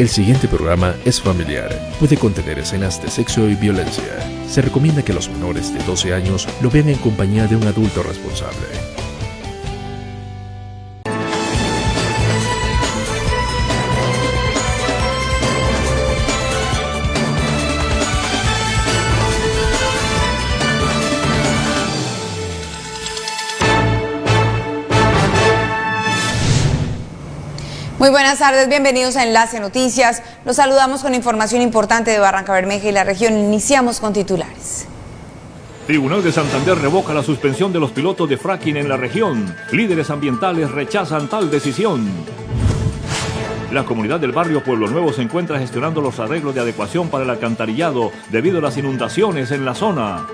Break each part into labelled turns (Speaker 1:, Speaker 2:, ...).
Speaker 1: El siguiente programa es familiar. Puede contener escenas de sexo y violencia. Se recomienda que los menores de 12 años lo vean en compañía de un adulto responsable.
Speaker 2: Muy buenas tardes, bienvenidos a Enlace Noticias. Los saludamos con información importante de Barranca Bermeja y la región. Iniciamos con titulares.
Speaker 3: Tribunal de Santander revoca la suspensión de los pilotos de fracking en la región. Líderes ambientales rechazan tal decisión. La comunidad del barrio Pueblo Nuevo se encuentra gestionando los arreglos de adecuación para el alcantarillado debido a las inundaciones en la zona.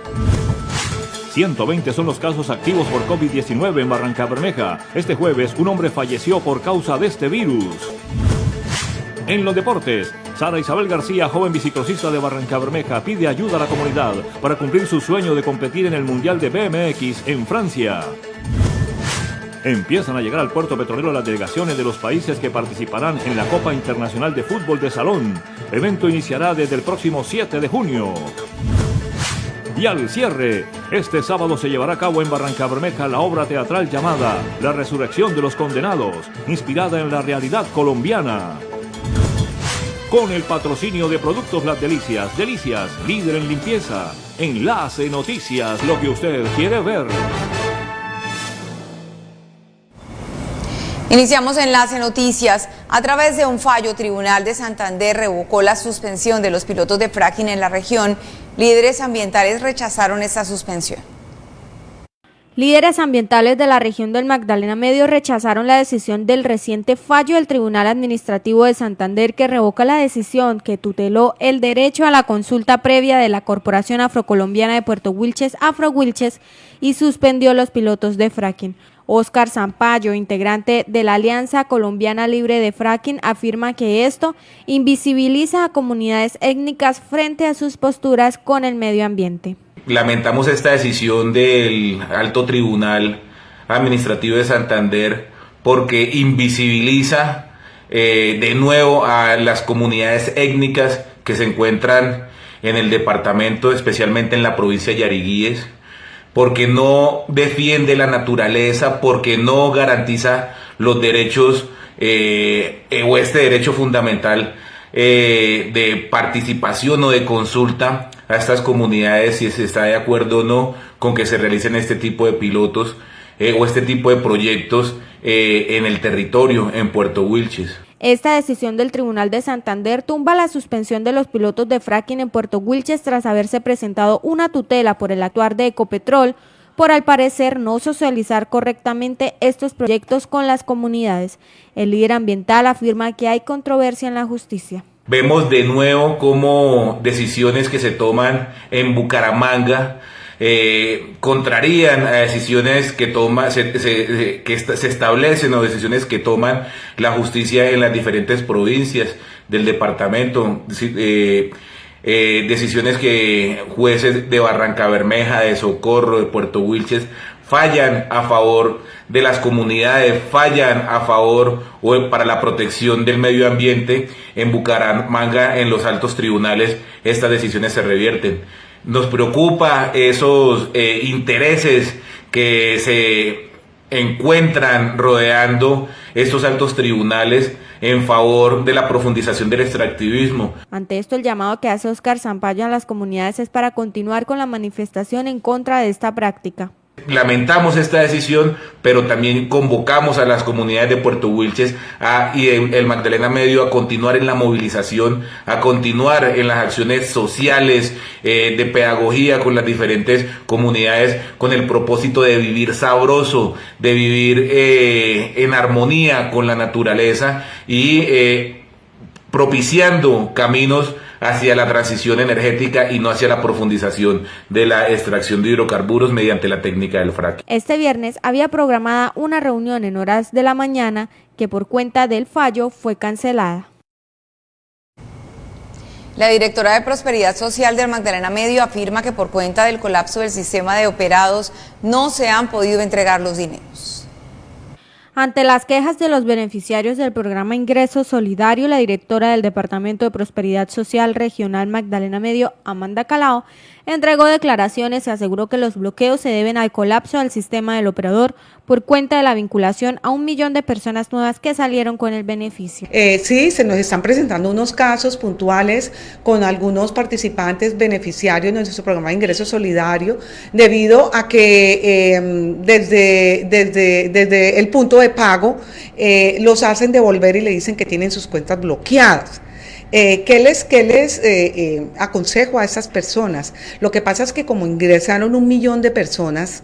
Speaker 3: 120 son los casos activos por COVID-19 en Barranca Bermeja. Este jueves, un hombre falleció por causa de este virus. En los deportes, Sara Isabel García, joven biciclosista de Barranca Bermeja, pide ayuda a la comunidad para cumplir su sueño de competir en el Mundial de BMX en Francia. Empiezan a llegar al puerto petrolero las delegaciones de los países que participarán en la Copa Internacional de Fútbol de Salón. evento iniciará desde el próximo 7 de junio. Y al cierre, este sábado se llevará a cabo en Barranca Bermeja la obra teatral llamada La Resurrección de los Condenados, inspirada en la realidad colombiana. Con el patrocinio de Productos Las Delicias, Delicias, líder en limpieza. Enlace Noticias, lo que usted quiere ver.
Speaker 2: Iniciamos Enlace Noticias. A través de un fallo, Tribunal de Santander revocó la suspensión de los pilotos de fracking en la región. Líderes ambientales rechazaron esta suspensión.
Speaker 4: Líderes ambientales de la región del Magdalena Medio rechazaron la decisión del reciente fallo del Tribunal Administrativo de Santander que revoca la decisión que tuteló el derecho a la consulta previa de la Corporación Afrocolombiana de Puerto Wilches, Afro Wilches, y suspendió los pilotos de fracking. Oscar Zampayo, integrante de la Alianza Colombiana Libre de Fracking, afirma que esto invisibiliza a comunidades étnicas frente a sus posturas con el medio ambiente.
Speaker 5: Lamentamos esta decisión del Alto Tribunal Administrativo de Santander porque invisibiliza eh, de nuevo a las comunidades étnicas que se encuentran en el departamento, especialmente en la provincia de Yariguíes porque no defiende la naturaleza, porque no garantiza los derechos eh, o este derecho fundamental eh, de participación o de consulta a estas comunidades si se está de acuerdo o no con que se realicen este tipo de pilotos eh, o este tipo de proyectos en el territorio en Puerto Wilches.
Speaker 4: Esta decisión del Tribunal de Santander tumba la suspensión de los pilotos de fracking en Puerto Wilches tras haberse presentado una tutela por el actuar de Ecopetrol por al parecer no socializar correctamente estos proyectos con las comunidades. El líder ambiental afirma que hay controversia en la justicia.
Speaker 5: Vemos de nuevo cómo decisiones que se toman en Bucaramanga eh, contrarían a decisiones que toma, se, que se establecen o decisiones que toman la justicia en las diferentes provincias del departamento. Eh, eh, decisiones que jueces de Barranca Bermeja, de Socorro, de Puerto Wilches fallan a favor de las comunidades, fallan a favor o para la protección del medio ambiente. En Bucaramanga, en los altos tribunales, estas decisiones se revierten. Nos preocupa esos eh, intereses que se encuentran rodeando estos altos tribunales en favor de la profundización del extractivismo.
Speaker 4: Ante esto, el llamado que hace Oscar Zampayo a las comunidades es para continuar con la manifestación en contra de esta práctica.
Speaker 5: Lamentamos esta decisión, pero también convocamos a las comunidades de Puerto Wilches y el Magdalena Medio a continuar en la movilización, a continuar en las acciones sociales eh, de pedagogía con las diferentes comunidades con el propósito de vivir sabroso, de vivir eh, en armonía con la naturaleza y eh, propiciando caminos hacia la transición energética y no hacia la profundización de la extracción de hidrocarburos mediante la técnica del fracking.
Speaker 4: Este viernes había programada una reunión en horas de la mañana que por cuenta del fallo fue cancelada.
Speaker 2: La directora de Prosperidad Social del Magdalena Medio afirma que por cuenta del colapso del sistema de operados no se han podido entregar los dineros.
Speaker 4: Ante las quejas de los beneficiarios del programa Ingreso Solidario, la directora del Departamento de Prosperidad Social Regional Magdalena Medio, Amanda Calao, entregó declaraciones y aseguró que los bloqueos se deben al colapso del sistema del operador por cuenta de la vinculación a un millón de personas nuevas que salieron con el beneficio.
Speaker 6: Eh, sí, se nos están presentando unos casos puntuales con algunos participantes beneficiarios de nuestro programa de ingreso solidario debido a que em, desde, desde, desde el punto de pago eh, los hacen devolver y le dicen que tienen sus cuentas bloqueadas. Eh, ¿Qué les, qué les eh, eh, aconsejo a esas personas? Lo que pasa es que como ingresaron un millón de personas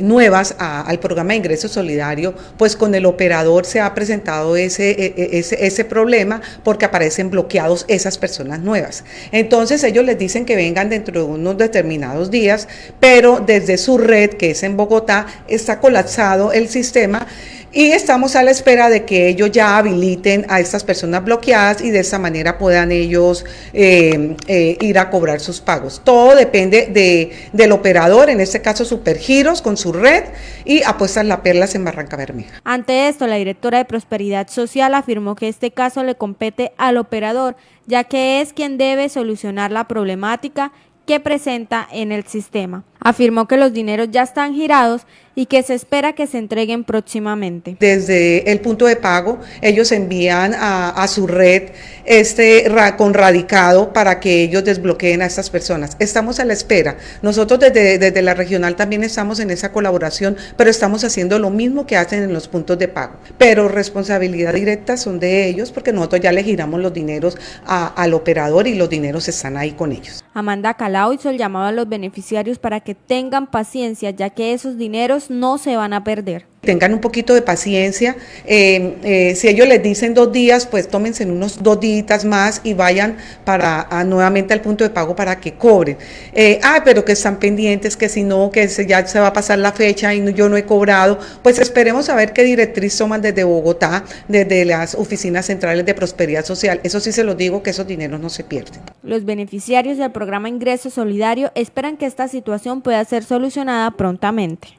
Speaker 6: nuevas al programa de ingreso solidario, pues con el operador se ha presentado ese, ese, ese problema porque aparecen bloqueados esas personas nuevas. Entonces ellos les dicen que vengan dentro de unos determinados días, pero desde su red, que es en Bogotá, está colapsado el sistema y estamos a la espera de que ellos ya habiliten a estas personas bloqueadas y de esa manera puedan ellos eh, eh, ir a cobrar sus pagos. Todo depende de, del operador, en este caso Supergiros con su red y apuestas la perlas en Barranca Bermeja.
Speaker 4: Ante esto, la directora de Prosperidad Social afirmó que este caso le compete al operador, ya que es quien debe solucionar la problemática que presenta en el sistema. Afirmó que los dineros ya están girados y que se espera que se entreguen próximamente.
Speaker 6: Desde el punto de pago, ellos envían a, su red este con radicado para que ellos desbloqueen a estas personas. Estamos a la espera. Nosotros desde, desde la regional también estamos en esa colaboración, pero estamos haciendo lo mismo que hacen en los puntos de pago. Pero responsabilidad directa son de ellos porque nosotros ya le giramos los dineros al operador y los dineros están ahí con ellos.
Speaker 4: Amanda Calao hizo el llamado a los beneficiarios para que que tengan paciencia, ya que esos dineros no se van a perder
Speaker 6: tengan un poquito de paciencia. Eh, eh, si ellos les dicen dos días, pues tómense unos dos días más y vayan para nuevamente al punto de pago para que cobren. Eh, ah, pero que están pendientes, que si no, que ya se va a pasar la fecha y yo no he cobrado. Pues esperemos a ver qué directriz toman desde Bogotá, desde las oficinas centrales de prosperidad social. Eso sí se lo digo, que esos dineros no se pierden.
Speaker 4: Los beneficiarios del programa Ingreso Solidario esperan que esta situación pueda ser solucionada prontamente.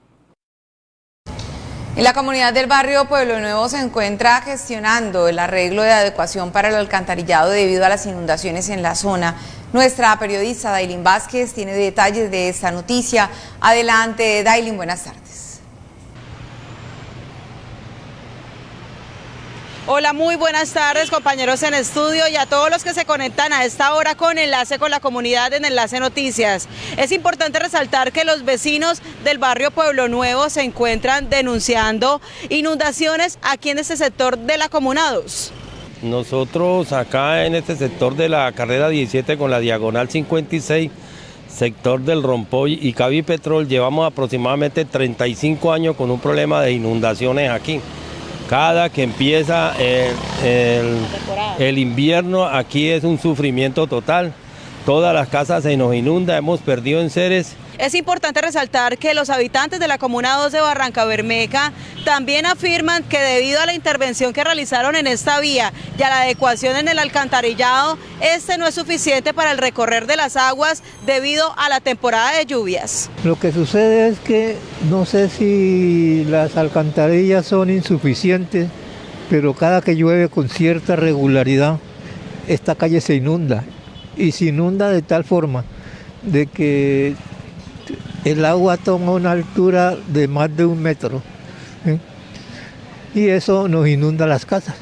Speaker 2: Y la comunidad del barrio Pueblo Nuevo se encuentra gestionando el arreglo de adecuación para el alcantarillado debido a las inundaciones en la zona. Nuestra periodista Dailin Vázquez tiene detalles de esta noticia. Adelante, Dailin, buenas tardes.
Speaker 7: Hola, muy buenas tardes compañeros en estudio y a todos los que se conectan a esta hora con Enlace con la Comunidad en Enlace Noticias. Es importante resaltar que los vecinos del barrio Pueblo Nuevo se encuentran denunciando inundaciones aquí en este sector de la Comuna 2.
Speaker 8: Nosotros acá en este sector de la carrera 17 con la diagonal 56, sector del Rompoy y Cavi Petrol, llevamos aproximadamente 35 años con un problema de inundaciones aquí. Cada que empieza el, invierno aquí es un sufrimiento total. Todas las casas se nos inunda, hemos perdido en seres
Speaker 7: es importante resaltar que los habitantes de la Comuna 2 de Barranca Bermeja también afirman que debido a la intervención que realizaron en esta vía y a la adecuación en el alcantarillado, este no es suficiente para el recorrer de las aguas debido a la temporada de lluvias.
Speaker 9: Lo que sucede es que no sé si las alcantarillas son insuficientes, pero cada que llueve con cierta regularidad, esta calle se inunda y se inunda de tal forma de que el agua toma una altura de más de un metro y eso nos inunda las casas.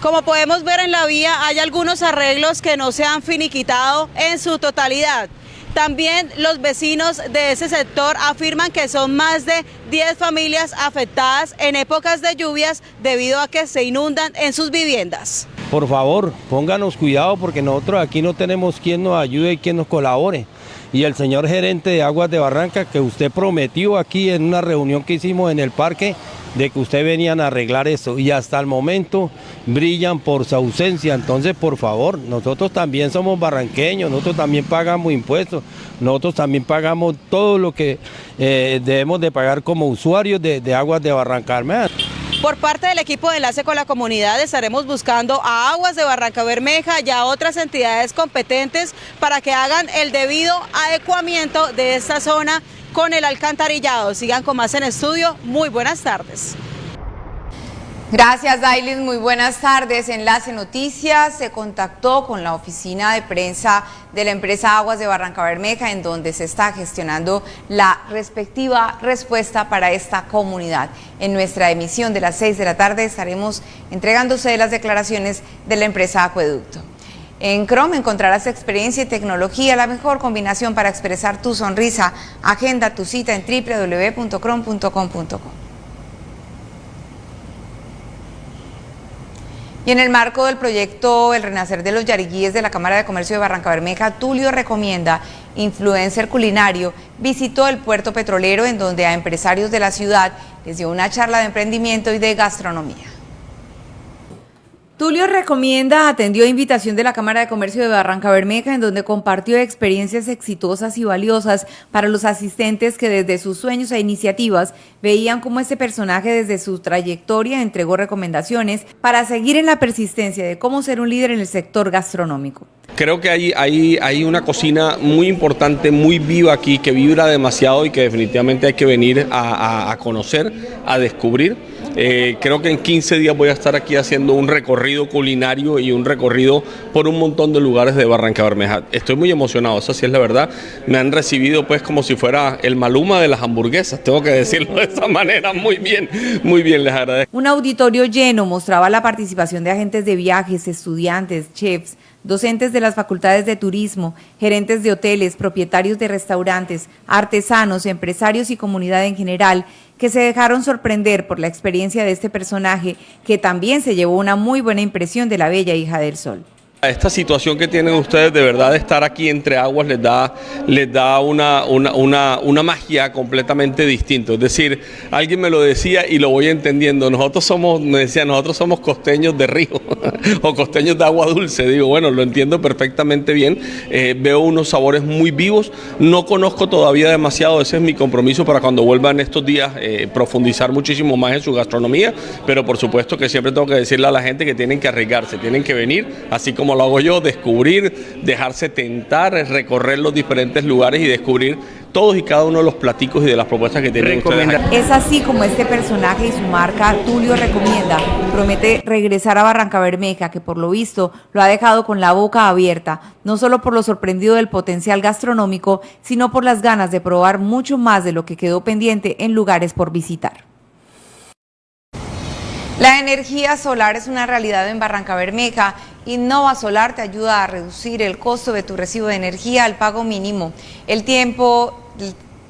Speaker 7: Como podemos ver en la vía hay algunos arreglos que no se han finiquitado en su totalidad. También los vecinos de ese sector afirman que son más de 10 familias afectadas en épocas de lluvias debido a que se inundan en sus viviendas.
Speaker 8: Por favor, pónganos cuidado porque nosotros aquí no tenemos quien nos ayude y quien nos colabore y el señor gerente de Aguas de Barranca que usted prometió aquí en una reunión que hicimos en el parque de que usted venían a arreglar esto y hasta el momento brillan por su ausencia. Entonces, por favor, nosotros también somos barranqueños, nosotros también pagamos impuestos, nosotros también pagamos todo lo que eh, debemos de pagar como usuarios de, de Aguas de Barranca
Speaker 7: por parte del equipo de enlace con la comunidad estaremos buscando a Aguas de Barranca Bermeja y a otras entidades competentes para que hagan el debido adecuamiento de esta zona con el alcantarillado. Sigan con más en estudio. Muy buenas tardes.
Speaker 2: Gracias, Dailin. Muy buenas tardes. Enlace Noticias se contactó con la oficina de prensa de la empresa Aguas de Barranca Bermeja, en donde se está gestionando la respectiva respuesta para esta comunidad. En nuestra emisión de las 6 de la tarde estaremos entregándose las declaraciones de la empresa Acueducto. En Chrome encontrarás experiencia y tecnología, la mejor combinación para expresar tu sonrisa. Agenda tu cita en www.chrome.com.co. Y en el marco del proyecto El Renacer de los Yariguíes de la Cámara de Comercio de Barranca Bermeja, Tulio recomienda, influencer culinario, visitó el puerto petrolero en donde a empresarios de la ciudad les dio una charla de emprendimiento y de gastronomía. Tulio Recomienda atendió invitación de la Cámara de Comercio de Barranca Bermeja, en donde compartió experiencias exitosas y valiosas para los asistentes que desde sus sueños e iniciativas veían cómo este personaje desde su trayectoria entregó recomendaciones para seguir en la persistencia de cómo ser un líder en el sector gastronómico.
Speaker 10: Creo que hay, hay, hay una cocina muy importante, muy viva aquí, que vibra demasiado y que definitivamente hay que venir a, a conocer, a descubrir eh, creo que en 15 días voy a estar aquí haciendo un recorrido culinario y un recorrido por un montón de lugares de Barranca Bermeja. Estoy muy emocionado, eso sí es la verdad. Me han recibido pues como si fuera el maluma de las hamburguesas, tengo que decirlo de esa manera. Muy bien, muy bien, les agradezco.
Speaker 2: Un auditorio lleno mostraba la participación de agentes de viajes, estudiantes, chefs, docentes de las facultades de turismo, gerentes de hoteles, propietarios de restaurantes, artesanos, empresarios y comunidad en general, que se dejaron sorprender por la experiencia de este personaje, que también se llevó una muy buena impresión de la bella hija del sol.
Speaker 10: Esta situación que tienen ustedes de verdad de estar aquí entre aguas les da, les da una, una, una, magia completamente distinta. Es decir, alguien me lo decía y lo voy entendiendo. Nosotros somos, me decía, nosotros somos costeños de río o costeños de agua dulce. Digo, bueno, lo entiendo perfectamente bien. Eh, veo unos sabores muy vivos. No conozco todavía demasiado. Ese es mi compromiso para cuando vuelvan estos días eh, profundizar muchísimo más en su gastronomía. Pero por supuesto que siempre tengo que decirle a la gente que tienen que arriesgarse, tienen que venir, así como lo hago yo, descubrir, dejarse tentar, recorrer los diferentes lugares y descubrir todos y cada uno de los platicos y de las propuestas que tienen ustedes.
Speaker 2: Es así como este personaje y su marca, Tulio Recomienda, promete regresar a Barranca Bermeja, que por lo visto lo ha dejado con la boca abierta, no solo por lo sorprendido del potencial gastronómico, sino por las ganas de probar mucho más de lo que quedó pendiente en lugares por visitar. La energía solar es una realidad en Barranca Bermeja. Innova Solar te ayuda a reducir el costo de tu recibo de energía al pago mínimo. El tiempo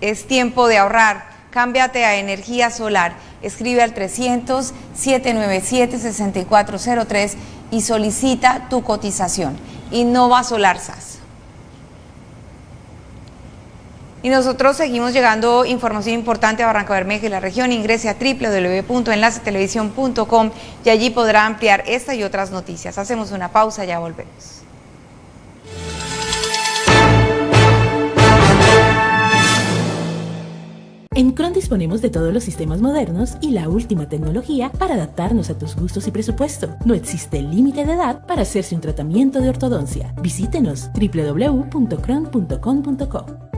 Speaker 2: es tiempo de ahorrar. Cámbiate a energía solar. Escribe al 300-797-6403 y solicita tu cotización. Innova Solar SAS. Y nosotros seguimos llegando información importante a Barranca Bermeja y la región. Ingrese a www.enlacetelevisión.com y allí podrá ampliar esta y otras noticias. Hacemos una pausa, ya volvemos.
Speaker 11: En Cron disponemos de todos los sistemas modernos y la última tecnología para adaptarnos a tus gustos y presupuesto. No existe límite de edad para hacerse un tratamiento de ortodoncia. Visítenos www.cron.com.co.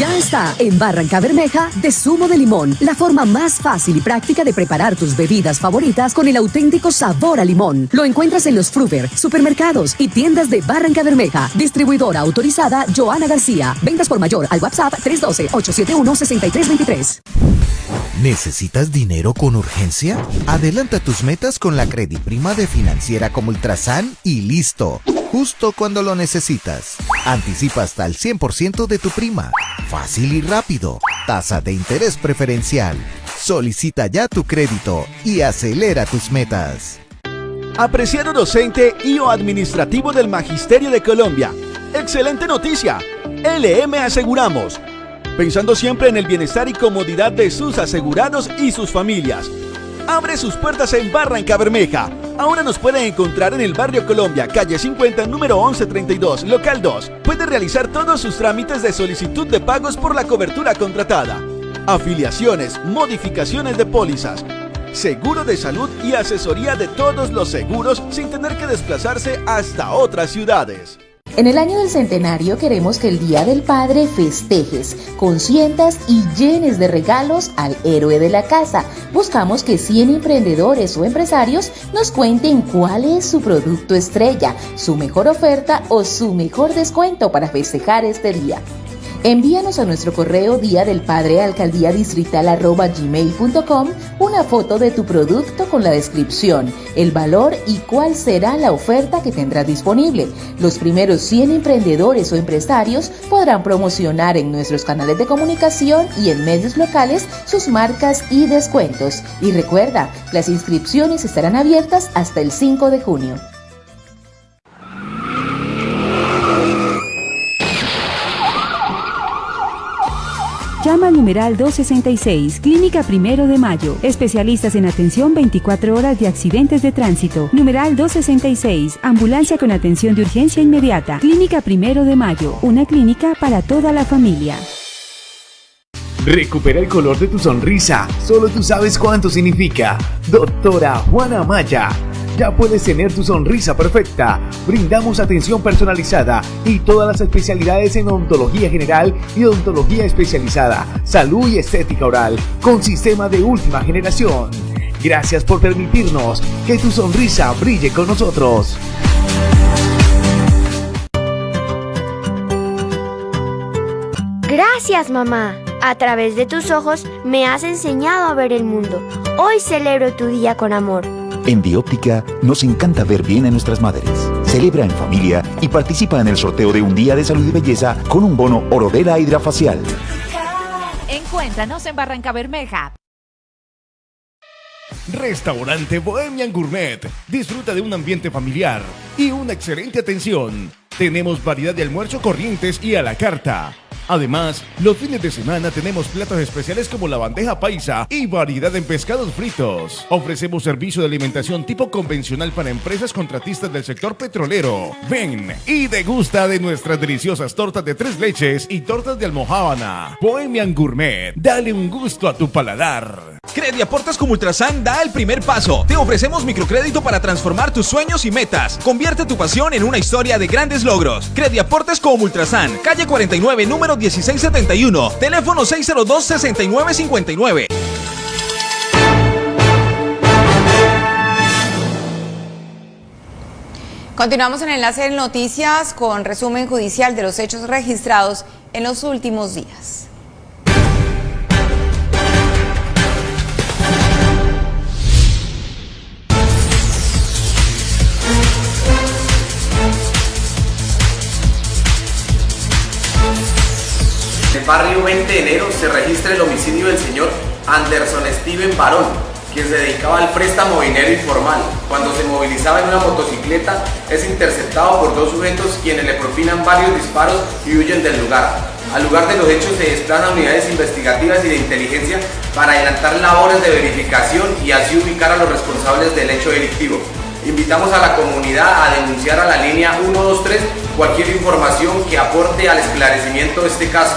Speaker 12: Ya está en Barranca Bermeja de zumo de limón, la forma más fácil y práctica de preparar tus bebidas favoritas con el auténtico sabor a limón. Lo encuentras en los Fruver, supermercados y tiendas de Barranca Bermeja. Distribuidora autorizada Joana García. Ventas por mayor al WhatsApp 312-871-6323.
Speaker 13: ¿Necesitas dinero con urgencia? Adelanta tus metas con la Prima de Financiera como Ultrasan y listo. Justo cuando lo necesitas. Anticipa hasta el 100% de tu prima. Fácil y rápido. Tasa de interés preferencial. Solicita ya tu crédito y acelera tus metas.
Speaker 14: Apreciado docente y o administrativo del Magisterio de Colombia. Excelente noticia. LM Aseguramos. Pensando siempre en el bienestar y comodidad de sus asegurados y sus familias abre sus puertas en Barranca Bermeja. Ahora nos pueden encontrar en el barrio Colombia, calle 50, número 1132, local 2. Puede realizar todos sus trámites de solicitud de pagos por la cobertura contratada. Afiliaciones, modificaciones de pólizas, seguro de salud y asesoría de todos los seguros sin tener que desplazarse hasta otras ciudades.
Speaker 15: En el año del centenario queremos que el Día del Padre festejes, consientas y llenes de regalos al héroe de la casa. Buscamos que 100 emprendedores o empresarios nos cuenten cuál es su producto estrella, su mejor oferta o su mejor descuento para festejar este día. Envíanos a nuestro correo día del padre alcaldía distrital gmail.com una foto de tu producto con la descripción, el valor y cuál será la oferta que tendrás disponible. Los primeros 100 emprendedores o empresarios podrán promocionar en nuestros canales de comunicación y en medios locales sus marcas y descuentos. Y recuerda, las inscripciones estarán abiertas hasta el 5 de junio.
Speaker 16: Llama al numeral 266, Clínica Primero de Mayo. Especialistas en atención 24 horas de accidentes de tránsito. Numeral 266, Ambulancia con atención de urgencia inmediata. Clínica Primero de Mayo, una clínica para toda la familia.
Speaker 17: Recupera el color de tu sonrisa. Solo tú sabes cuánto significa. Doctora Juana Maya ya puedes tener tu sonrisa perfecta. Brindamos atención personalizada y todas las especialidades en odontología general y odontología especializada, salud y estética oral, con sistema de última generación. Gracias por permitirnos que tu sonrisa brille con nosotros.
Speaker 18: Gracias mamá. A través de tus ojos me has enseñado a ver el mundo. Hoy celebro tu día con amor.
Speaker 19: En Bióptica nos encanta ver bien a nuestras madres. Celebra en familia y participa en el sorteo de un día de salud y belleza con un bono Orodela Hidrafacial.
Speaker 20: Encuéntranos en Barranca Bermeja.
Speaker 21: Restaurante Bohemian Gourmet. Disfruta de un ambiente familiar y una excelente atención. Tenemos variedad de almuerzo corrientes y a la carta Además, los fines de semana tenemos platos especiales como la bandeja paisa y variedad en pescados fritos. Ofrecemos servicio de alimentación tipo convencional para empresas contratistas del sector petrolero. Ven y degusta de nuestras deliciosas tortas de tres leches y tortas de almohábana. Bohemian Gourmet, dale un gusto a tu paladar.
Speaker 22: Crediaportes como Ultrasan da el primer paso. Te ofrecemos microcrédito para transformar tus sueños y metas. Convierte tu pasión en una historia de grandes logros. Crediaportes como Ultrasan, calle 49, número 1671, teléfono 602-6959.
Speaker 2: Continuamos en enlace de noticias con resumen judicial de los hechos registrados en los últimos días.
Speaker 23: Barrio 20 de enero se registra el homicidio del señor Anderson Steven Barón, quien se dedicaba al préstamo dinero informal. Cuando se movilizaba en una motocicleta es interceptado por dos sujetos quienes le propinan varios disparos y huyen del lugar. Al lugar de los hechos se desplazan unidades investigativas y de inteligencia para adelantar labores de verificación y así ubicar a los responsables del hecho delictivo. Invitamos a la comunidad a denunciar a la línea 123 cualquier información que aporte al esclarecimiento de este caso.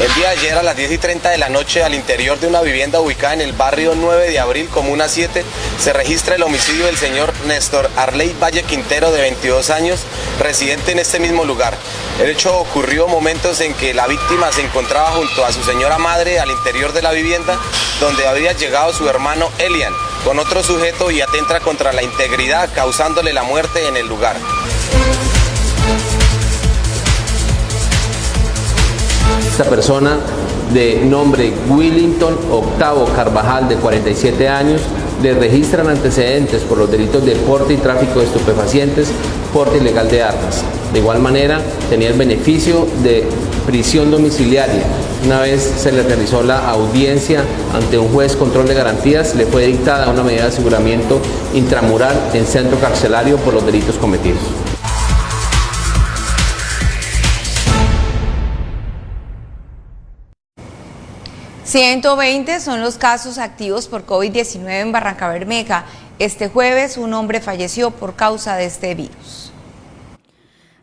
Speaker 24: El día de ayer a las 10 y 30 de la noche al interior de una vivienda ubicada en el barrio 9 de abril, Comuna 7, se registra el homicidio del señor Néstor Arley Valle Quintero de 22 años, residente en este mismo lugar. El hecho ocurrió momentos en que la víctima se encontraba junto a su señora madre al interior de la vivienda donde había llegado su hermano Elian con otro sujeto y atenta contra la integridad causándole la muerte en el lugar.
Speaker 25: Esta persona de nombre Willington Octavo Carvajal, de 47 años, le registran antecedentes por los delitos de porte y tráfico de estupefacientes, porte ilegal de armas. De igual manera, tenía el beneficio de prisión domiciliaria. Una vez se le realizó la audiencia ante un juez control de garantías, le fue dictada una medida de aseguramiento intramural en centro carcelario por los delitos cometidos.
Speaker 2: 120 son los casos activos por COVID-19 en Barranca Bermeja. Este jueves un hombre falleció por causa de este virus.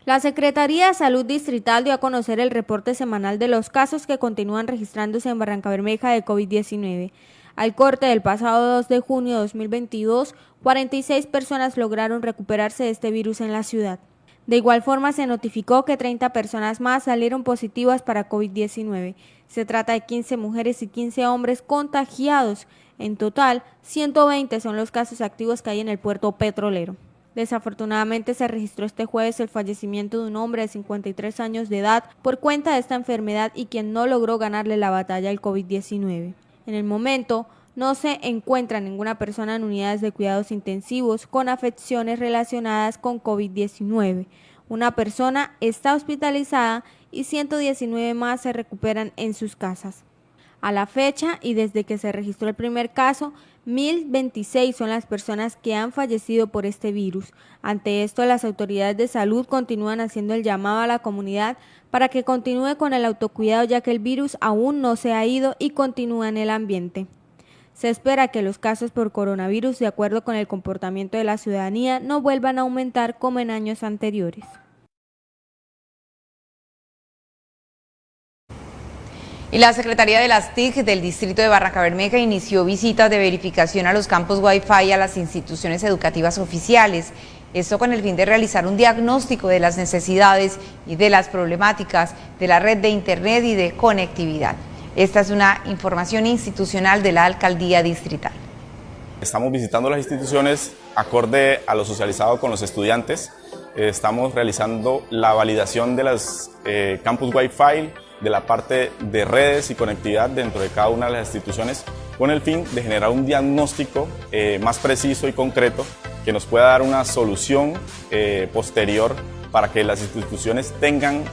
Speaker 4: La Secretaría de Salud Distrital dio a conocer el reporte semanal de los casos que continúan registrándose en Barranca Bermeja de COVID-19. Al corte del pasado 2 de junio de 2022, 46 personas lograron recuperarse de este virus en la ciudad. De igual forma, se notificó que 30 personas más salieron positivas para COVID-19. Se trata de 15 mujeres y 15 hombres contagiados. En total, 120 son los casos activos que hay en el puerto petrolero. Desafortunadamente se registró este jueves el fallecimiento de un hombre de 53 años de edad por cuenta de esta enfermedad y quien no logró ganarle la batalla al COVID-19. En el momento, no se encuentra ninguna persona en unidades de cuidados intensivos con afecciones relacionadas con COVID-19. Una persona está hospitalizada y 119 más se recuperan en sus casas. A la fecha y desde que se registró el primer caso, 1.026 son las personas que han fallecido por este virus. Ante esto, las autoridades de salud continúan haciendo el llamado a la comunidad para que continúe con el autocuidado ya que el virus aún no se ha ido y continúa en el ambiente. Se espera que los casos por coronavirus, de acuerdo con el comportamiento de la ciudadanía, no vuelvan a aumentar como en años anteriores.
Speaker 2: Y la Secretaría de las TIC del Distrito de Barranca Bermeja inició visitas de verificación a los campos Wi-Fi y a las instituciones educativas oficiales. Esto con el fin de realizar un diagnóstico de las necesidades y de las problemáticas de la red de Internet y de conectividad. Esta es una información institucional de la Alcaldía Distrital.
Speaker 26: Estamos visitando las instituciones acorde a lo socializado con los estudiantes. Estamos realizando la validación de los eh, campus Wi-Fi, de la parte de redes y conectividad dentro de cada una de las instituciones con el fin de generar un diagnóstico eh, más preciso y concreto que nos pueda dar una solución eh, posterior para que las instituciones tengan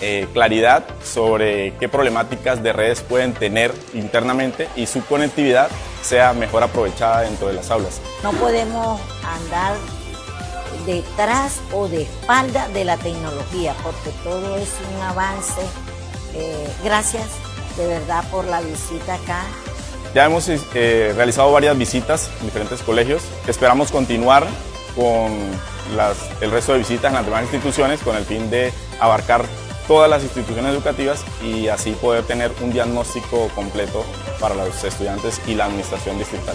Speaker 26: eh, claridad sobre qué problemáticas de redes pueden tener internamente y su conectividad sea mejor aprovechada dentro de las aulas.
Speaker 27: No podemos andar detrás o de espalda de la tecnología porque todo es un avance. Eh, gracias de verdad por la visita acá.
Speaker 26: Ya hemos eh, realizado varias visitas en diferentes colegios. Esperamos continuar con el resto de visitas en las demás instituciones con el fin de abarcar todas las instituciones educativas y así poder tener un diagnóstico completo para los estudiantes y la administración distrital.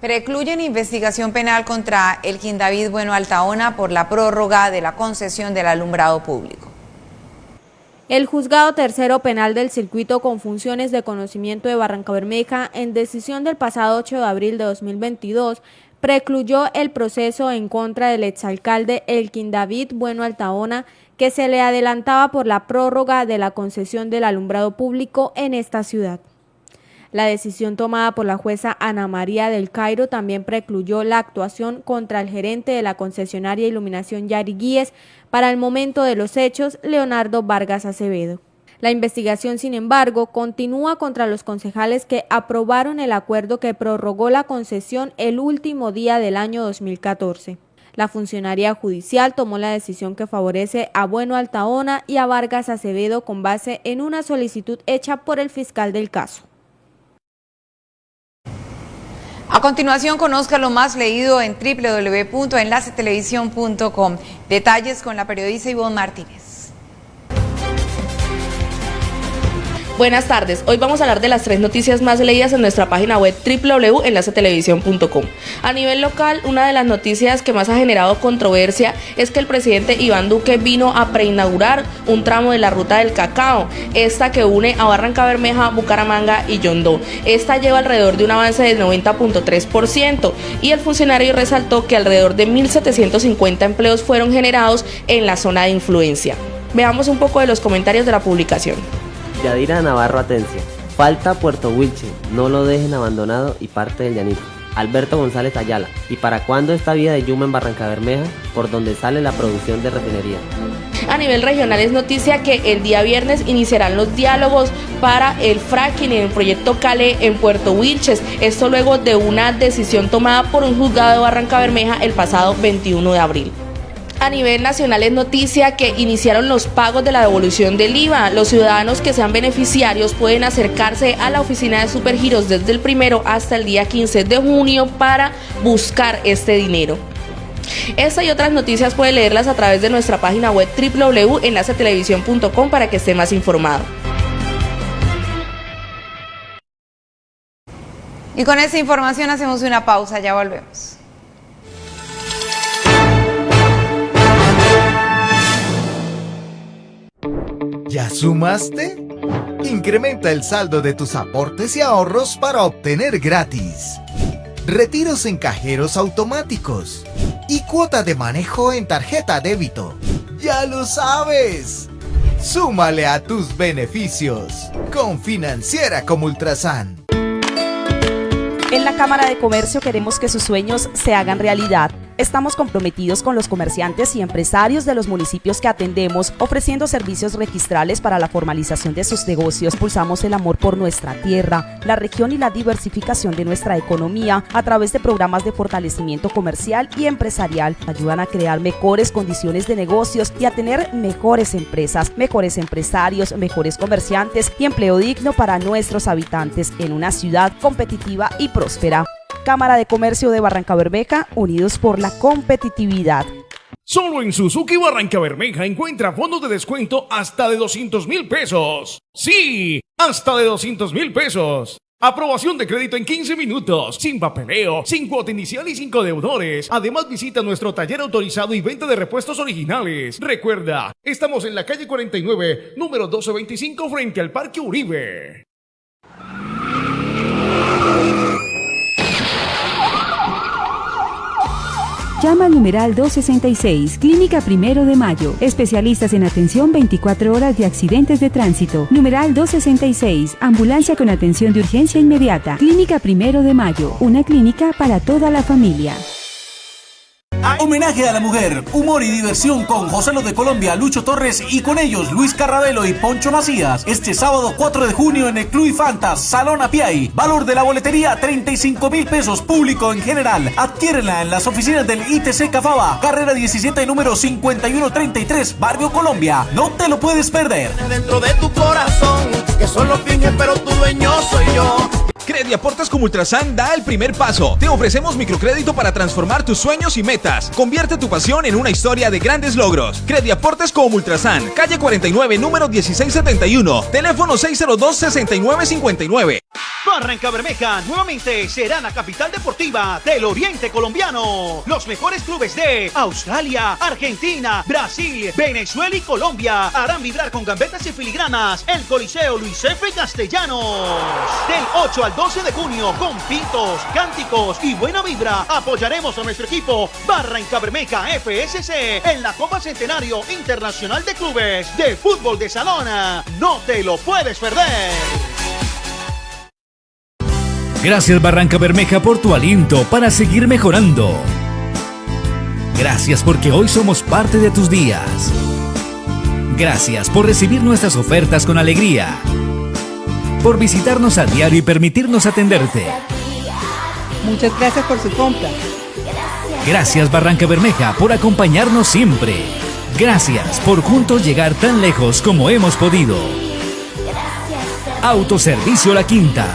Speaker 2: Precluyen investigación penal contra Elkin David Bueno Altaona por la prórroga de la concesión del alumbrado público.
Speaker 4: El juzgado tercero penal del circuito con funciones de conocimiento de Barranca Bermeja, en decisión del pasado 8 de abril de 2022, precluyó el proceso en contra del exalcalde Elkin David Bueno Altaona, que se le adelantaba por la prórroga de la concesión del alumbrado público en esta ciudad. La decisión tomada por la jueza Ana María del Cairo también precluyó la actuación contra el gerente de la concesionaria Iluminación Yari Guíez para el momento de los hechos, Leonardo Vargas Acevedo. La investigación, sin embargo, continúa contra los concejales que aprobaron el acuerdo que prorrogó la concesión el último día del año 2014. La funcionaria judicial tomó la decisión que favorece a Bueno Altaona y a Vargas Acevedo con base en una solicitud hecha por el fiscal del caso.
Speaker 2: A continuación, conozca lo más leído en www.enlacetelevisión.com. Detalles con la periodista Ivonne Martínez.
Speaker 28: Buenas tardes, hoy vamos a hablar de las tres noticias más leídas en nuestra página web www.enlacetelevisión.com. A nivel local, una de las noticias que más ha generado controversia es que el presidente Iván Duque vino a preinaugurar un tramo de la ruta del cacao, esta que une a Barranca Bermeja, Bucaramanga y Yondó. Esta lleva alrededor de un avance del 90.3% y el funcionario resaltó que alrededor de 1.750 empleos fueron generados en la zona de influencia. Veamos un poco de los comentarios de la publicación.
Speaker 20: Yadira Navarro Atencia. Falta Puerto Wilche, no lo dejen abandonado y parte del llanito. Alberto González Ayala. ¿Y para cuándo esta vía de Yuma en Barranca Bermeja, por donde sale la producción de refinería?
Speaker 28: A nivel regional es noticia que el día viernes iniciarán los diálogos para el fracking en el proyecto Cale en Puerto Wilches. Esto luego de una decisión tomada por un juzgado de Barranca Bermeja el pasado 21 de abril a nivel nacional es noticia que iniciaron los pagos de la devolución del IVA. Los ciudadanos que sean beneficiarios pueden acercarse a la oficina de Supergiros desde el primero hasta el día 15 de junio para buscar este dinero. Esta y otras noticias puede leerlas a través de nuestra página web www.enlacetelevisión.com para que esté más informado.
Speaker 29: Y con esa información hacemos una pausa, ya volvemos.
Speaker 13: ¿Ya sumaste? Incrementa el saldo de tus aportes y ahorros para obtener gratis. Retiros en cajeros automáticos y cuota de manejo en tarjeta débito. ¡Ya lo sabes! Súmale a tus beneficios con Financiera como Ultrasan.
Speaker 30: En la Cámara de Comercio queremos que sus sueños se hagan realidad. Estamos comprometidos con los comerciantes y empresarios de los municipios que atendemos, ofreciendo servicios registrales para la formalización de sus negocios. Impulsamos el amor por nuestra tierra, la región y la diversificación de nuestra economía a través de programas de fortalecimiento comercial y empresarial. Ayudan a crear mejores condiciones de negocios y a tener mejores empresas, mejores empresarios, mejores comerciantes y empleo digno para nuestros habitantes en una ciudad competitiva y próspera. Cámara de Comercio de Barranca Bermeja, unidos por la competitividad.
Speaker 21: Solo en Suzuki Barranca Bermeja encuentra fondos de descuento hasta de 200 mil pesos. Sí, hasta de 200 mil pesos. Aprobación de crédito en 15 minutos, sin papeleo, sin cuota inicial y sin deudores. Además visita nuestro taller autorizado y venta de repuestos originales. Recuerda, estamos en la calle 49, número 1225 frente al Parque Uribe.
Speaker 16: Llama al numeral 266, Clínica Primero de Mayo. Especialistas en atención 24 horas de accidentes de tránsito. Numeral 266, Ambulancia con atención de urgencia inmediata. Clínica Primero de Mayo, una clínica para toda la familia.
Speaker 31: Homenaje a la mujer, humor y diversión con José Lo de Colombia, Lucho Torres y con ellos Luis Carrabelo y Poncho Macías. Este sábado 4 de junio en el Club Fantas, Salón Apiay. Valor de la boletería 35 mil pesos, público en general. Adquiérenla en las oficinas del ITC Cafaba, carrera 17, número 5133, Barrio Colombia. No te lo puedes perder.
Speaker 32: Dentro de tu corazón, que solo finge, pero tu dueño soy yo.
Speaker 33: Crediaportes como Ultrasan da el primer paso. Te ofrecemos microcrédito para transformar tus sueños y metas. Convierte tu pasión en una historia de grandes logros. Crediaportes como Ultrasan, calle 49, número 1671, teléfono 602-6959.
Speaker 34: Barranca Bermeja nuevamente será la capital deportiva del Oriente Colombiano. Los mejores clubes de Australia, Argentina, Brasil, Venezuela y Colombia harán vibrar con gambetas y filigranas el Coliseo Luis F. Castellanos. Del 8 al 12 de junio, con pitos, cánticos y buena vibra, apoyaremos a nuestro equipo Barranca Bermeja FSC en la Copa Centenario Internacional de Clubes de Fútbol de Salona. No te lo puedes perder.
Speaker 35: Gracias Barranca Bermeja por tu aliento para seguir mejorando. Gracias porque hoy somos parte de tus días. Gracias por recibir nuestras ofertas con alegría. Por visitarnos a diario y permitirnos atenderte.
Speaker 36: Muchas gracias por su compra.
Speaker 35: Gracias Barranca Bermeja por acompañarnos siempre. Gracias por juntos llegar tan lejos como hemos podido. Autoservicio La Quinta.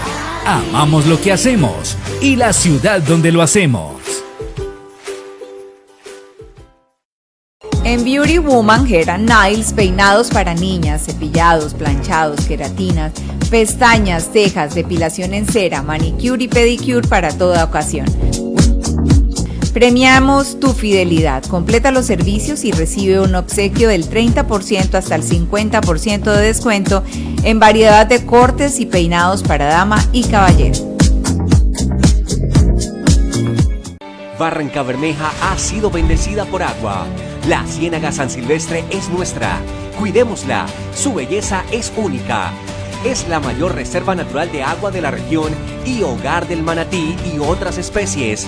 Speaker 35: Amamos lo que hacemos y la ciudad donde lo hacemos.
Speaker 29: Beauty Woman Hair and Nails, peinados para niñas, cepillados, planchados, queratinas, pestañas, cejas, depilación en cera, manicure y pedicure para toda ocasión. Premiamos tu fidelidad. Completa los servicios y recibe un obsequio del 30% hasta el 50% de descuento en variedad de cortes y peinados para dama y caballero.
Speaker 37: Barranca Bermeja ha sido bendecida por agua. La Ciénaga San Silvestre es nuestra. Cuidémosla. Su belleza es única. Es la mayor reserva natural de agua de la región y hogar del manatí y otras especies.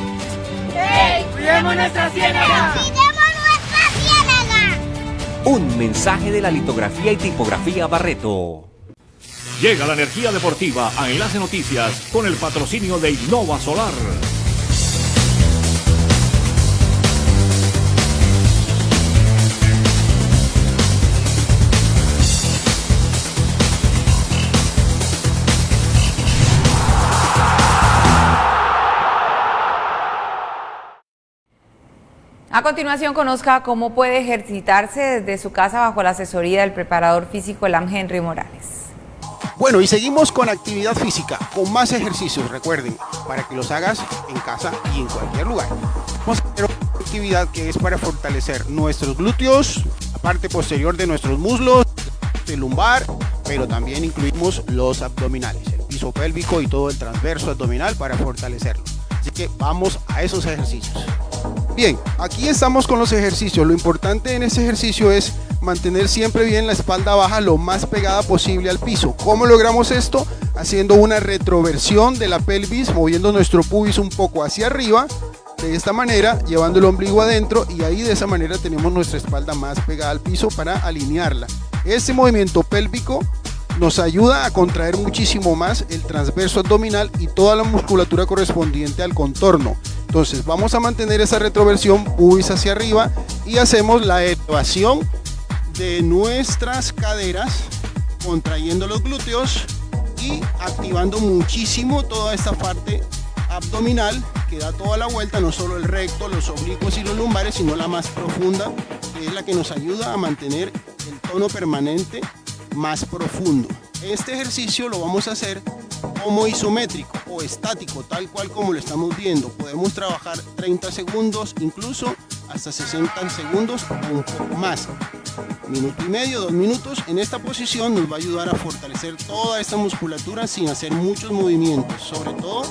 Speaker 38: ¡Hey! ¡Cuidemos nuestra ciénaga!
Speaker 37: ¡Cuidemos nuestra ciénaga! Un mensaje de la litografía y tipografía Barreto.
Speaker 21: Llega la energía deportiva a Enlace Noticias con el patrocinio de Innova Solar.
Speaker 29: A continuación, conozca cómo puede ejercitarse desde su casa bajo la asesoría del preparador físico Elam Henry Morales.
Speaker 21: Bueno, y seguimos con actividad física, con más ejercicios, recuerden, para que los hagas en casa y en cualquier lugar. Vamos a hacer una actividad que es para fortalecer nuestros glúteos, la parte posterior de nuestros muslos, el lumbar, pero también incluimos los abdominales, el piso pélvico y todo el transverso abdominal para fortalecerlo. Así que vamos a esos ejercicios. Bien, aquí estamos con los ejercicios. Lo importante en este ejercicio es mantener siempre bien la espalda baja lo más pegada posible al piso. ¿Cómo logramos esto? Haciendo una retroversión de la pelvis, moviendo nuestro pubis un poco hacia arriba, de esta manera, llevando el ombligo adentro y ahí de esa manera tenemos nuestra espalda más pegada al piso para alinearla. Este movimiento pélvico nos ayuda a contraer muchísimo más el transverso abdominal y toda la musculatura correspondiente al contorno. Entonces vamos a mantener esa retroversión pubis hacia arriba y hacemos la elevación de nuestras caderas contrayendo los glúteos y activando muchísimo toda esta parte abdominal que da toda la vuelta, no solo el recto, los oblicuos y los lumbares, sino la más profunda, que es la que nos ayuda a mantener el tono permanente más profundo. Este ejercicio lo vamos a hacer como isométrico o estático, tal cual como lo estamos viendo. Podemos trabajar 30 segundos, incluso hasta 60 segundos o un poco más. Minuto y medio, dos minutos. En esta posición nos va a ayudar a fortalecer toda esta musculatura sin hacer muchos movimientos. Sobre todo,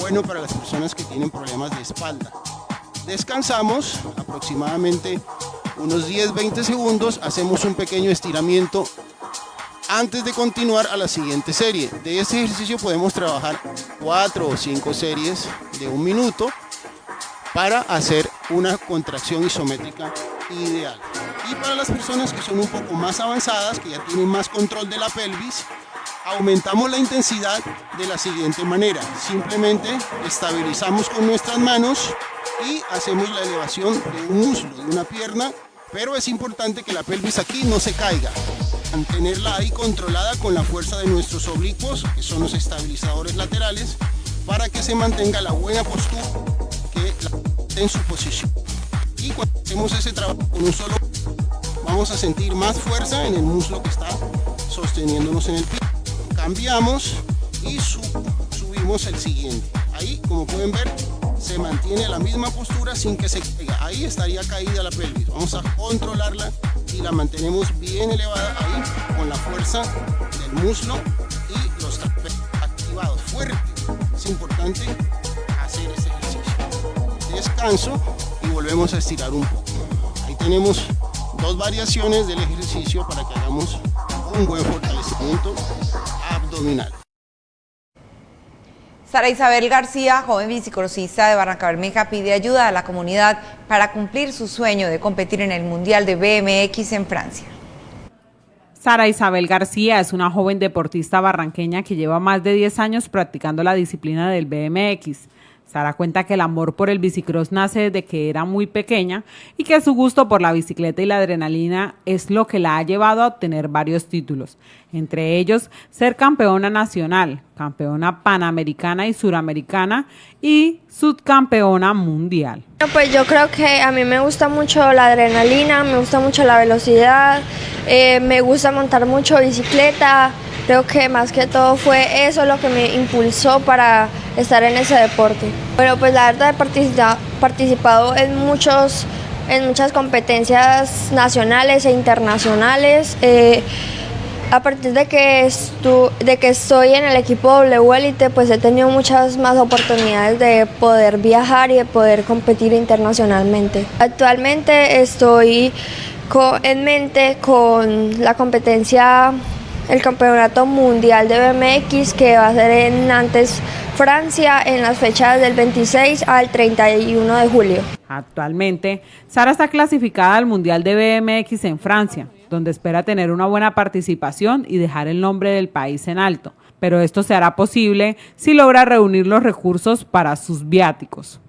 Speaker 21: bueno para las personas que tienen problemas de espalda. Descansamos aproximadamente unos 10-20 segundos. Hacemos un pequeño estiramiento antes de continuar a la siguiente serie. De este ejercicio podemos trabajar cuatro o cinco series de un minuto para hacer una contracción isométrica ideal. Y para las personas que son un poco más avanzadas, que ya tienen más control de la pelvis, aumentamos la intensidad de la siguiente manera. Simplemente estabilizamos con nuestras manos y hacemos la elevación de un muslo, de una pierna, pero es importante que la pelvis aquí no se caiga mantenerla ahí controlada con la fuerza de nuestros oblicuos, que son los estabilizadores laterales, para que se mantenga la buena postura que en su posición. Y cuando hacemos ese trabajo con un solo, vamos a sentir más fuerza en el muslo que está sosteniéndonos en el pie. Cambiamos y subimos el siguiente. Ahí, como pueden ver, se mantiene la misma postura sin que se caiga. Ahí estaría caída la pelvis. Vamos a controlarla la mantenemos bien elevada ahí con la fuerza del muslo y los activados fuerte. Es importante hacer este ejercicio. Descanso y volvemos a estirar un poco. Ahí tenemos dos variaciones del ejercicio para que hagamos un buen fortalecimiento abdominal.
Speaker 2: Sara Isabel García, joven bicicrossista de Barranca Bermeja, pide ayuda a la comunidad para cumplir su sueño de competir en el Mundial de BMX en Francia.
Speaker 39: Sara Isabel García es una joven deportista barranqueña que lleva más de 10 años practicando la disciplina del BMX. Sara cuenta que el amor por el bicicross nace desde que era muy pequeña y que su gusto por la bicicleta y la adrenalina es lo que la ha llevado a obtener varios títulos, entre ellos ser campeona nacional, campeona panamericana y suramericana y subcampeona mundial.
Speaker 40: Pues yo creo que a mí me gusta mucho la adrenalina, me gusta mucho la velocidad, eh, me gusta montar mucho bicicleta, Creo que más que todo fue eso lo que me impulsó para estar en ese deporte. Bueno, pues la verdad he participado en, muchos, en muchas competencias nacionales e internacionales. Eh, a partir de que, de que estoy en el equipo W pues he tenido muchas más oportunidades de poder viajar y de poder competir internacionalmente. Actualmente estoy en mente con la competencia el Campeonato Mundial de BMX que va a ser en Nantes, Francia, en las fechas del 26 al 31 de julio.
Speaker 39: Actualmente, Sara está clasificada al Mundial de BMX en Francia, donde espera tener una buena participación y dejar el nombre del país en alto. Pero esto se hará posible si logra reunir los recursos para sus viáticos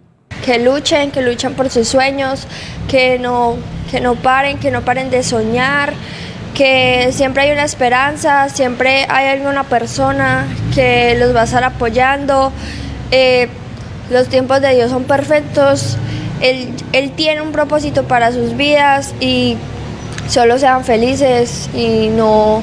Speaker 40: que luchen, que luchen por sus sueños, que no, que no paren, que no paren de soñar, que siempre hay una esperanza, siempre hay alguna persona que los va a estar apoyando. Eh, los tiempos de Dios son perfectos. Él, él tiene un propósito para sus vidas y solo sean felices y no,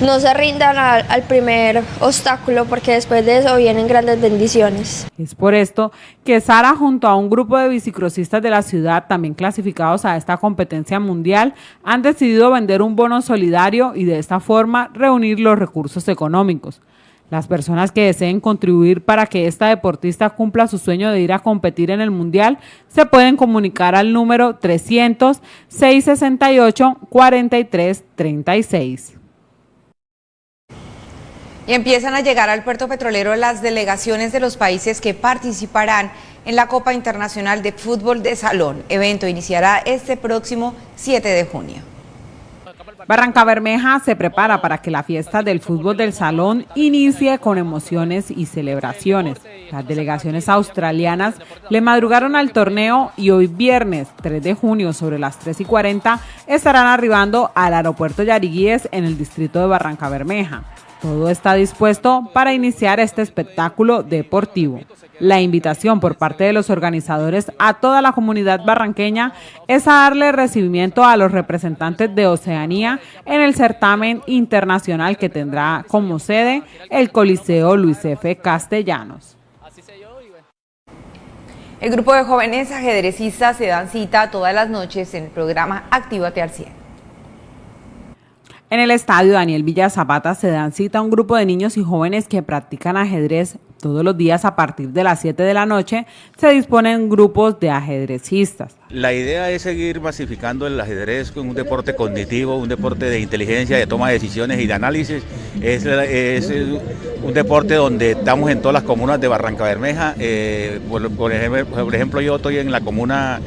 Speaker 40: no se rindan al, primer obstáculo porque después de eso vienen grandes bendiciones.
Speaker 39: Es por esto que Sara junto a un grupo de bicicrosistas de la ciudad también clasificados a esta competencia mundial han decidido vender un bono solidario y de esta forma reunir los recursos económicos. Las personas que deseen contribuir para que esta deportista cumpla su sueño de ir a competir en el Mundial se pueden comunicar al número 300-668-4336.
Speaker 2: Y empiezan a llegar al puerto petrolero las delegaciones de los países que participarán en la Copa Internacional de Fútbol de Salón. Evento iniciará este próximo 7 de junio.
Speaker 39: Barranca Bermeja se prepara para que la fiesta del fútbol del salón inicie con emociones y celebraciones. Las delegaciones australianas le madrugaron al torneo y hoy viernes 3 de junio sobre las 3 y 40 estarán arribando al aeropuerto Yariguíes en el distrito de Barranca Bermeja. Todo está dispuesto para iniciar este espectáculo deportivo. La invitación por parte de los organizadores a toda la comunidad barranqueña es a darle recibimiento a los representantes de Oceanía en el certamen internacional que tendrá como sede el Coliseo Luis F. Castellanos.
Speaker 2: El grupo de jóvenes ajedrecistas se dan cita todas las noches en el programa Actívate al 100.
Speaker 39: En el estadio Daniel Villa Zapata se dan cita a un grupo de niños y jóvenes que practican ajedrez todos los días a partir de las 7 de la noche. Se disponen grupos de ajedrecistas.
Speaker 5: La idea es seguir masificando el ajedrez con un deporte cognitivo, un deporte de inteligencia, de toma de decisiones y de análisis. Es, un deporte donde estamos en todas las comunas de Barranca Bermeja. Eh, por, por, ejemplo, por, ejemplo, yo estoy en la comuna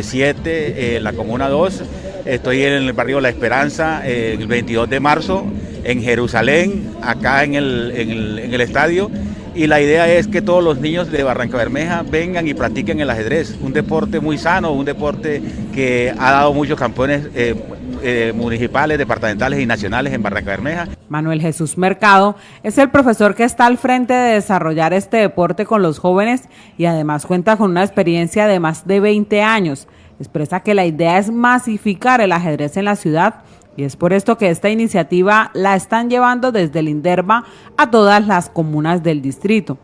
Speaker 5: 7, eh, eh, la comuna 2 Estoy en el barrio La Esperanza eh, el 22 de marzo, en Jerusalén, acá en el, en, el, estadio. Y la idea es que todos los niños de Barranca Bermeja vengan y practiquen el ajedrez, un deporte muy sano, un deporte que ha dado muchos campeones eh, eh, municipales, departamentales y nacionales en Barranca Bermeja.
Speaker 39: Manuel Jesús Mercado es el profesor que está al frente de desarrollar este deporte con los jóvenes y además cuenta con una experiencia de más de 20 años expresa que la idea es masificar el ajedrez en la ciudad y es por esto que esta iniciativa la están llevando desde el INDERBA a todas las comunas del distrito,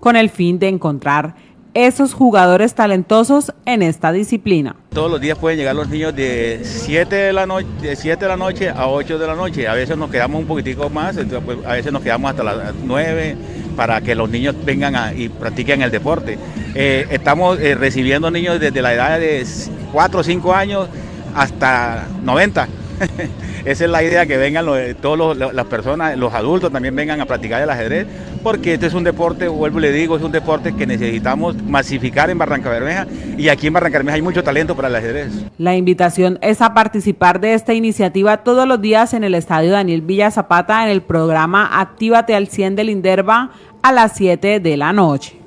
Speaker 39: con el fin de encontrar esos jugadores talentosos en esta disciplina.
Speaker 5: Todos los días pueden llegar los niños de 7 de la noche, de 7 de la noche a 8 de la noche. A veces nos quedamos un poquitico más, pues, a veces nos quedamos hasta las 9 para que los niños vengan a, y practiquen el deporte. Eh, estamos eh, recibiendo niños desde la edad de 4 o 5 años hasta 90. Esa es la idea, que vengan todas las personas, los adultos también vengan a practicar el ajedrez, porque este es un deporte, vuelvo y le digo, es un deporte que necesitamos masificar en Barranca Bermeja y aquí en Barranca Bermeja hay mucho talento para el ajedrez.
Speaker 39: La invitación es a participar de esta iniciativa todos los días en el Estadio Daniel Villa Zapata en el programa Actívate al 100 del Inderva a las 7 de la noche.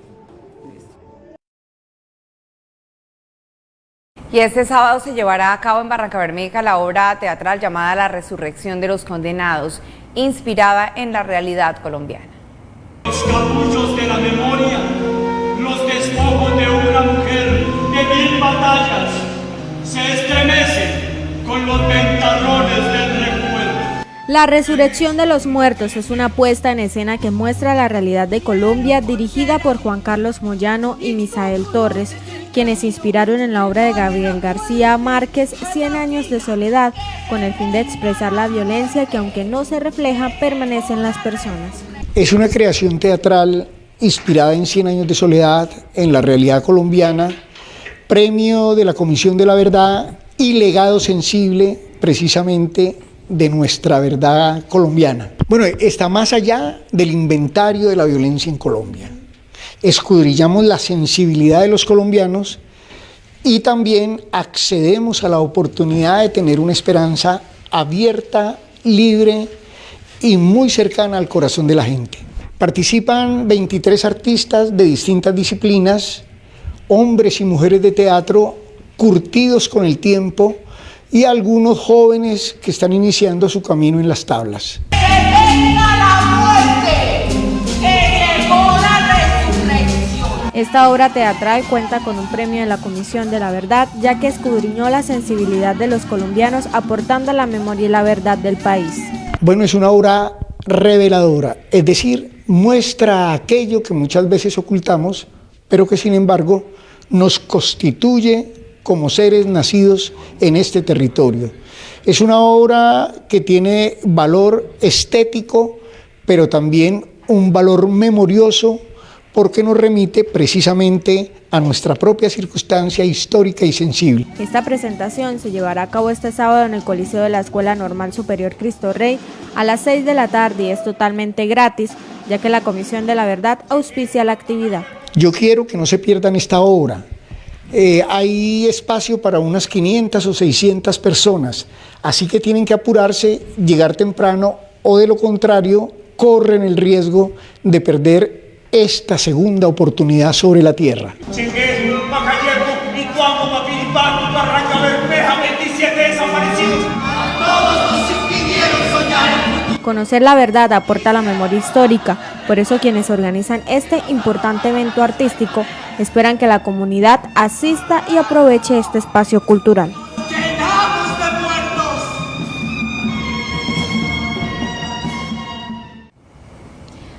Speaker 2: Y este sábado se llevará a cabo en Barranca Bermeja la obra teatral llamada La Resurrección de los Condenados, inspirada en la realidad colombiana.
Speaker 31: Los capullos de la memoria, los despojos de una mujer de mil batallas, se estremecen con los ventarrones recuerdo.
Speaker 4: La resurrección de los muertos es una puesta en escena que muestra la realidad de Colombia dirigida por Juan Carlos Moyano y Misael Torres, quienes inspiraron en la obra de Gabriel García Márquez, Cien años de soledad, con el fin de expresar la violencia que aunque no se refleja, permanece en las personas.
Speaker 41: Es una creación teatral inspirada en Cien años de soledad, en la realidad colombiana, premio de la Comisión de la Verdad y legado sensible precisamente de nuestra verdad colombiana. Bueno, está más allá del inventario de la violencia en Colombia. Escudrillamos la sensibilidad de los colombianos y también accedemos a la oportunidad de tener una esperanza abierta, libre y muy cercana al corazón de la gente. Participan 23 artistas de distintas disciplinas, hombres y mujeres de teatro curtidos con el tiempo, y algunos jóvenes que están iniciando su camino en las tablas.
Speaker 4: Esta obra teatral cuenta con un premio de la Comisión de la Verdad, ya que escudriñó la sensibilidad de los colombianos aportando la memoria y la verdad del país.
Speaker 41: Bueno, es una obra reveladora, es decir, muestra aquello que muchas veces ocultamos, pero que sin embargo nos constituye como seres nacidos en este territorio. Es una obra que tiene valor estético, pero también un valor memorioso porque nos remite precisamente a nuestra propia circunstancia histórica y sensible.
Speaker 4: Esta presentación se llevará a cabo este sábado en el Coliseo de la Escuela Normal Superior Cristo Rey a las 6 de la tarde y es totalmente gratis, ya que la Comisión de la Verdad auspicia la actividad.
Speaker 41: Yo quiero que no se pierdan esta obra. Eh, hay espacio para unas 500 o 600 personas, así que tienen que apurarse, llegar temprano o de lo contrario corren el riesgo de perder esta segunda oportunidad sobre la tierra.
Speaker 4: Conocer la verdad aporta la memoria histórica, por eso quienes organizan este importante evento artístico esperan que la comunidad asista y aproveche este espacio cultural.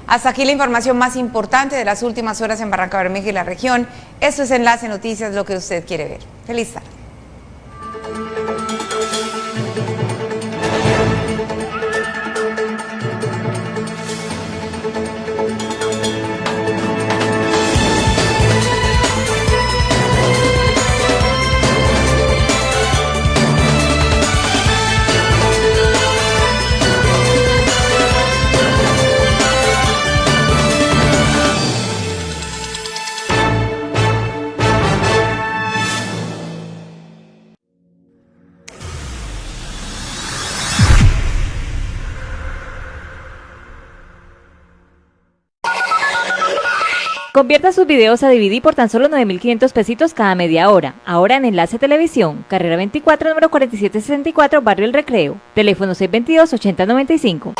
Speaker 2: Hasta aquí la información más importante de las últimas horas en Barranca Bermeja y la región. Esto es Enlace Noticias, lo que usted quiere ver. Feliz tarde.
Speaker 42: Convierta sus videos a DVD por tan solo 9.500 pesitos cada media hora. Ahora en Enlace Televisión, carrera 24, número 4764, Barrio El Recreo. Teléfono 622-8095.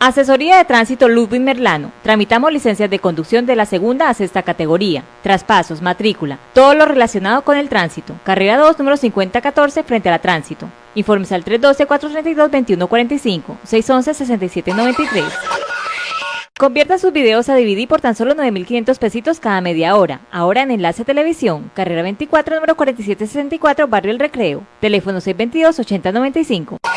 Speaker 42: Asesoría de Tránsito Ludwig Merlano. Tramitamos licencias de conducción de la segunda a sexta categoría. Traspasos, matrícula, todo lo relacionado con el tránsito. Carrera 2, número 5014, frente a la tránsito. Informes al 312-432-2145, 611-6793. Convierta sus videos a DVD por tan solo 9.500 pesitos cada media hora. Ahora en Enlace Televisión, carrera 24, número 4764, Barrio El Recreo. Teléfono 622-8095.